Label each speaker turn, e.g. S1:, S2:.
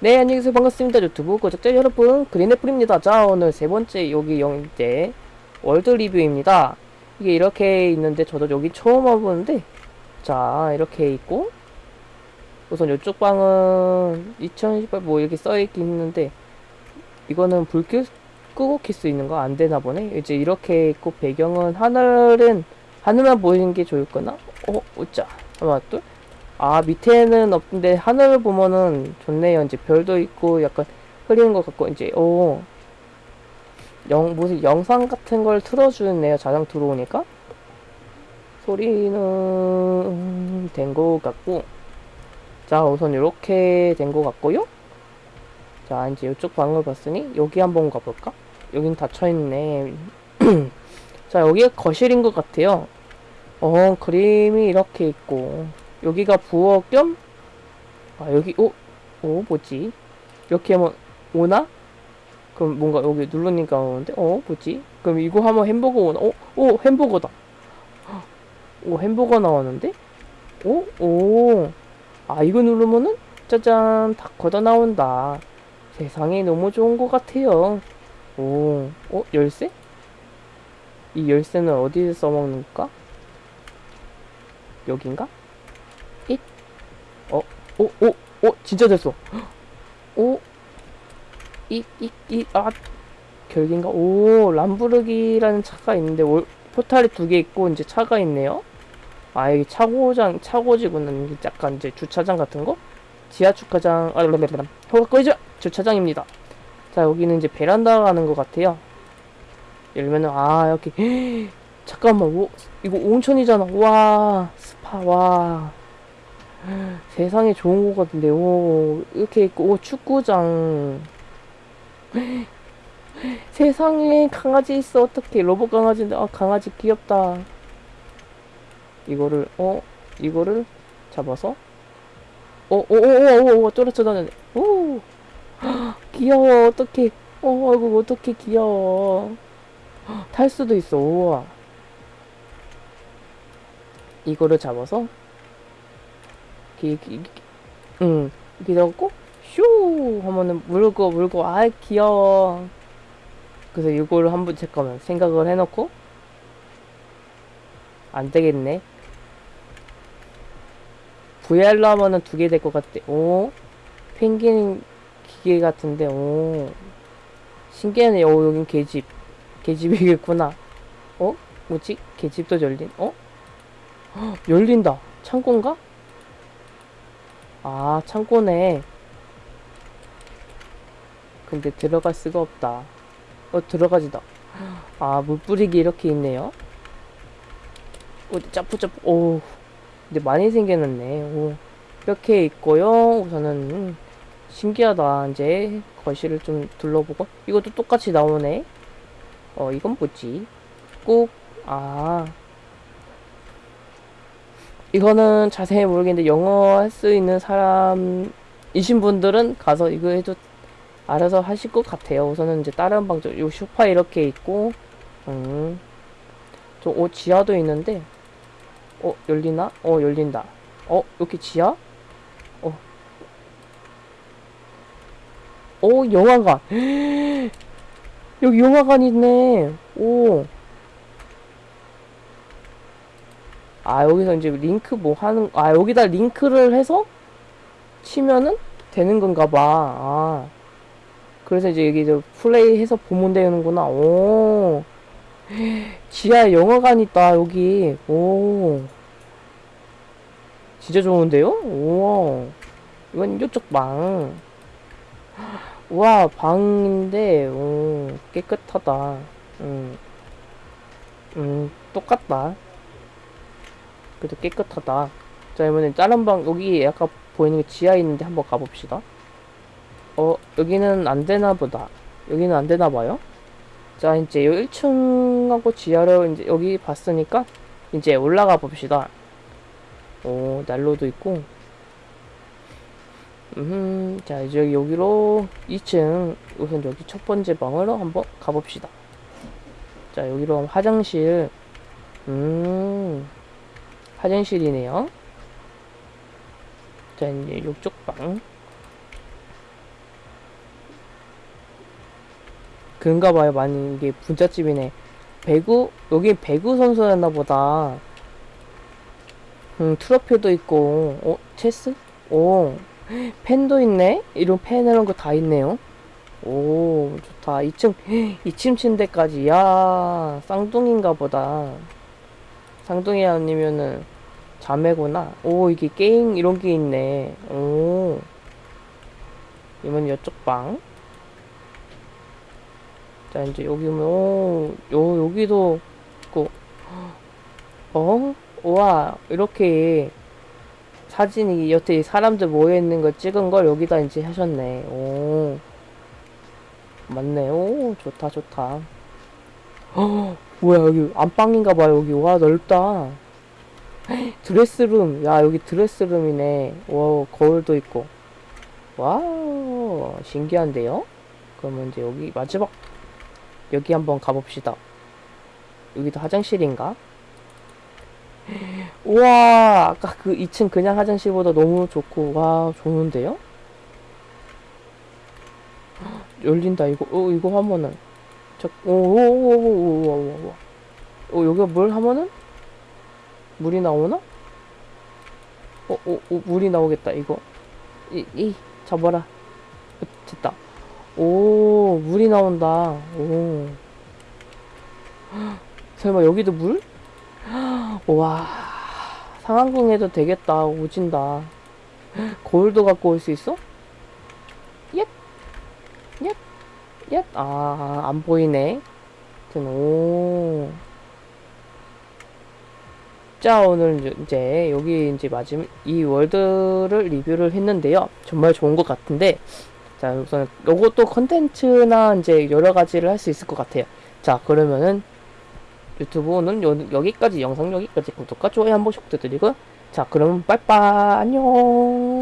S1: 네 안녕하세요. 반갑습니다 유튜브. 구독자 여러분 그린애플입니다. 자 오늘 세 번째 여기 영제 월드 리뷰입니다. 이게 이렇게 있는데 저도 여기 처음 와보는데 자 이렇게 있고 우선 이쪽 방은 2018뭐 이렇게 써있긴 있는데 이거는 불 끄, 끄고 킬 수 있는 거 안 되나 보네. 이제 이렇게 있고 배경은 하늘은 하늘만 보이는 게 좋을 거나? 어 어짜 하나 둘 아 밑에는 없는데 하늘을 보면은 좋네요 이제 별도 있고 약간 흐리는 것 같고 이제 오. 영, 무슨 영상 같은 걸 틀어주네요 자장 들어오니까. 소리는 된 것 같고. 자 우선 이렇게 된 것 같고요. 자 이제 이쪽 방을 봤으니 여기 한번 가볼까? 여긴 닫혀있네. 자 여기가 거실인 것 같아요. 어 그림이 이렇게 있고 여기가 부엌 겸, 아, 여기, 오, 오, 뭐지? 이렇게 하면, 오나? 그럼 뭔가 여기 누르니까 오는데, 어, 뭐지? 그럼 이거 하면 햄버거 오나? 어, 오, 햄버거다. 오, 햄버거 나왔는데? 오, 오. 아, 이거 누르면은, 짜잔, 다 걷어 나온다. 세상에 너무 좋은 것 같아요. 오, 어, 열쇠? 이 열쇠는 어디서 써먹는 걸까? 여긴가? 어, 오, 오, 오, 진짜 됐어. 오, 이, 이, 이, 아, 결계인가? 오, 람부르기라는 차가 있는데, 올, 포탈이 두 개 있고, 이제 차가 있네요. 아, 여기 차고장, 차고지구나. 이게 약간 이제 주차장 같은 거? 지하 주차장, 아, 랄랄랄. 허가 꺼이죠! 주차장입니다. 자, 여기는 이제 베란다 가는 것 같아요. 열면은, 아, 여기, 잠깐만, 오, 이거 온천이잖아. 와, 스파, 와. 세상에 좋은 거 같은데. 오 이렇게 있고 오 축구장. 세상에 강아지 있어. 어떻게 로봇 강아지인데 아 강아지 귀엽다. 이거를 어? 이거를 잡아서? 어오오오오 떨어져 다녔네. 오! 귀여워. 어떻게 어 이거 어떻게 귀여워. 탈 수도 있어. 우와. 이거를 잡아서 이렇게, 응, 이렇게 넣고, 쇼! 하면은 물고, 물고, 아 귀여워. 그래서 이거를 한번 잠깐만 생각을 해놓고, 안 되겠네. VR로 하면은 두 개 될 것 같대. 오, 펭귄 기계 같은데, 오. 신기하네. 오, 여긴 개집. 개집이겠구나. 어? 뭐지? 개집도 열린, 어? 헉, 열린다. 창고인가? 아, 창고네. 근데 들어갈 수가 없다. 어, 들어가지다. 아, 물 뿌리기 이렇게 있네요. 어디 짜푸짜푸, 오. 근데 많이 생겨났네. 오. 이렇게 있고요. 우선은, 음, 신기하다. 이제, 거실을 좀 둘러보고. 이것도 똑같이 나오네. 어, 이건 뭐지? 꾹, 아. 이거는 자세히 모르겠는데 영어 할 수 있는 사람이신 분들은 가서 이거 해도 알아서 하실 것 같아요. 우선은 이제 다른 방쪽 요 소파 이렇게 있고 음. 저 어, 지하도 있는데 어 열리나? 어 열린다. 어 이렇게 지하? 어. 어 영화관. 여기 영화관 있네. 오. 아 여기서 이제 링크 뭐 하는 아 여기다 링크를 해서 치면은 되는 건가 봐 아. 그래서 이제 여기 저 플레이 해서 보면 되는구나. 오. 지하에 영화관 있다 여기. 오. 진짜 좋은데요? 오 이건 이쪽 방. 우와 방인데 오 깨끗하다. 음, 음 똑같다 그래도 깨끗하다. 자, 이번엔 다른 방, 여기 아까 보이는 게 지하에 있는데 한번 가봅시다. 어, 여기는 안 되나 보다. 여기는 안 되나 봐요. 자, 이제 1층하고 지하를 이제 여기 봤으니까 이제 올라가 봅시다. 오, 난로도 있고. 음, 자, 이제 여기로 2층, 우선 여기 첫 번째 방으로 한번 가봅시다. 자, 여기로 화장실. 음, 화장실이네요. 자, 이제 이쪽 방. 그런가 봐요. 많이 이게 분자집이네. 배구? 여기 배구 선수였나 보다. 음, 트로피도 있고. 어, 체스? 오. 펜도 있네? 이런 펜 이런 거 다 있네요. 오, 좋다. 2층, 2층 침대까지. 야, 쌍둥이인가 보다. 쌍둥이 아니면은 자매구나. 오 이게 게임 이런 게 있네. 오. 이번 이쪽 방. 자 이제 여기 오면 오, 요 여기도 있고. 어? 우와 이렇게 사진이 여태 사람들 모여 있는 걸 찍은 걸 여기다 이제 하셨네. 오. 맞네. 오 좋다 좋다. 어 뭐야 여기 안방인가 봐 여기. 와 넓다 드레스룸. 야 여기 드레스룸이네. 와 거울도 있고. wow 신기한데요? 그러면 이제 여기 마지막 여기 한번 가봅시다. 여기도 화장실인가? 우와 아까 그 2층 그냥 화장실보다 너무 좋고. 와 좋은데요? 열린다 이거. 어 이거 하면은. 저오오오오오오오 어, 여기가 뭘 하면은? 물이 나오나? 어, 어, 어, 물이 나오겠다, 이거. 이, 이, 잡아라. 어, 됐다. 오, 물이 나온다. 오. 설마 여기도 물? 와, 상황궁에도 되겠다. 오진다. 거울도 갖고 올 수 있어? 옙, 옙, 옙. 아, 안 보이네. 하여튼, 오. 자, 오늘 이제 여기 이제 마지막 이 월드를 리뷰를 했는데요. 정말 좋은 것 같은데, 자, 우선 요것도 컨텐츠나 이제 여러 가지를 할 수 있을 것 같아요. 자, 그러면은 유튜브는 요, 여기까지 영상 여기까지 구독과 좋아요 한 번씩 부탁드리고 자, 그럼 빠이빠이 안녕.